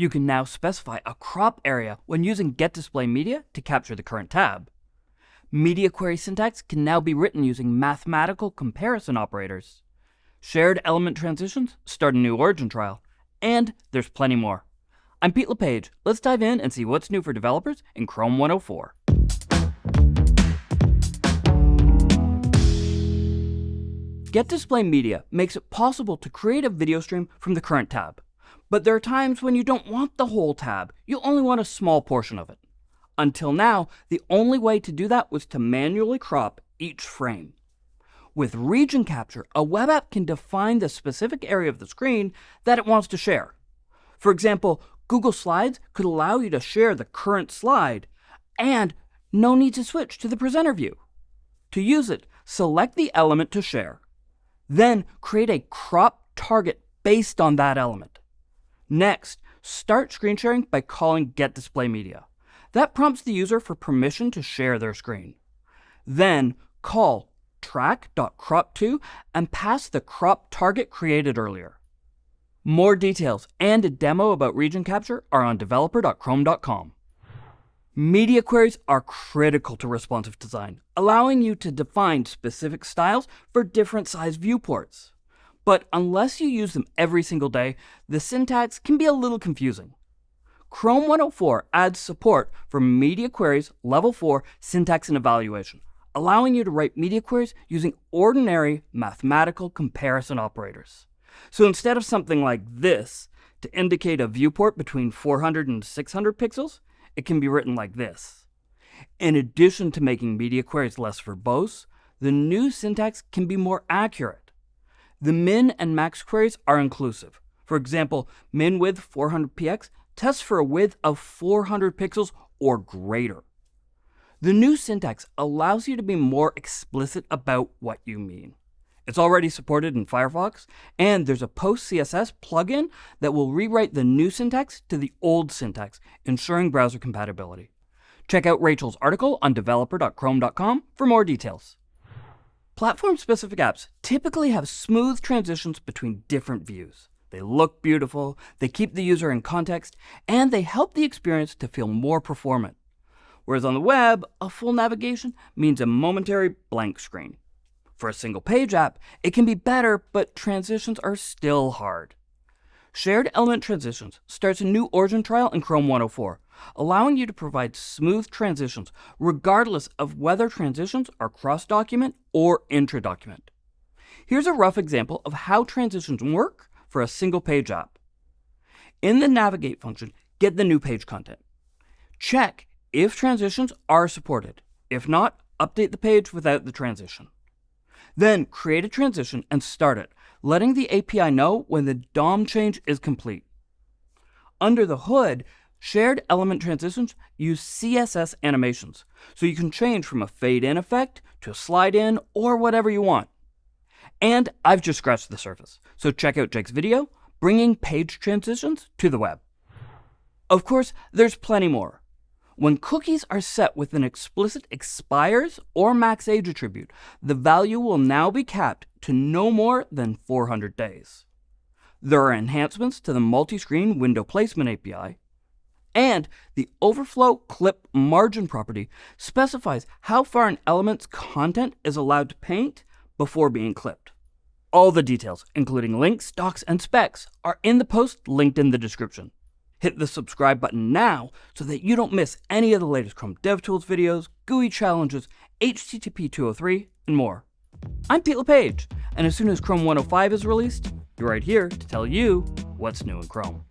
You can now specify a crop area when using getDisplayMedia to capture the current tab. Media query syntax can now be written using mathematical comparison operators. Shared element transitions start a new origin trial. And there's plenty more. I'm Pete LePage. Let's dive in and see what's new for developers in Chrome 104. getDisplayMedia makes it possible to create a video stream from the current tab. But there are times when you don't want the whole tab, you only want a small portion of it. Until now, the only way to do that was to manually crop each frame. With region capture, a web app can define the specific area of the screen that it wants to share. For example, Google Slides could allow you to share the current slide, and no need to switch to the presenter view. To use it, select the element to share. Then create a crop target based on that element. Next, start screen sharing by calling getDisplayMedia. That prompts the user for permission to share their screen. Then call track.cropTo and pass the crop target created earlier. More details and a demo about region capture are on developer.chrome.com. Media queries are critical to responsive design, allowing you to define specific styles for different size viewports. But unless you use them every single day, the syntax can be a little confusing. Chrome 104 adds support for media queries level 4 syntax and evaluation, allowing you to write media queries using ordinary mathematical comparison operators. So instead of something like this, to indicate a viewport between 400 and 600 pixels, it can be written like this. In addition to making media queries less verbose, the new syntax can be more accurate. The min and max queries are inclusive. For example, min width 400px tests for a width of 400 pixels or greater. The new syntax allows you to be more explicit about what you mean. It's already supported in Firefox, and there's a PostCSS plugin that will rewrite the new syntax to the old syntax, ensuring browser compatibility. Check out Rachel's article on developer.chrome.com for more details. Platform-specific apps typically have smooth transitions between different views. They look beautiful, they keep the user in context, and they help the experience to feel more performant. Whereas on the web, a full navigation means a momentary blank screen. For a single page app, it can be better, but transitions are still hard. Shared Element Transitions starts a new origin trial in Chrome 104, allowing you to provide smooth transitions regardless of whether transitions are cross-document or intra-document. Here's a rough example of how transitions work for a single page app. In the Navigate function, get the new page content. Check if transitions are supported. If not, update the page without the transition. Then create a transition and start it, letting the API know when the DOM change is complete. Under the hood, shared element transitions use CSS animations, so you can change from a fade in effect to a slide in or whatever you want. And I've just scratched the surface, so check out Jake's video, Bringing Page Transitions to the Web. Of course, there's plenty more. When cookies are set with an explicit expires or max age attribute, the value will now be capped to no more than 400 days. There are enhancements to the multi-screen window placement API, and the overflow clip margin property specifies how far an element's content is allowed to paint before being clipped. All the details, including links, docs, and specs, are in the post linked in the description. Hit the subscribe button now so that you don't miss any of the latest Chrome DevTools videos, GUI challenges, HTTP 203, and more. I'm Pete LePage, and as soon as Chrome 105 is released, you're right here to tell you what's new in Chrome.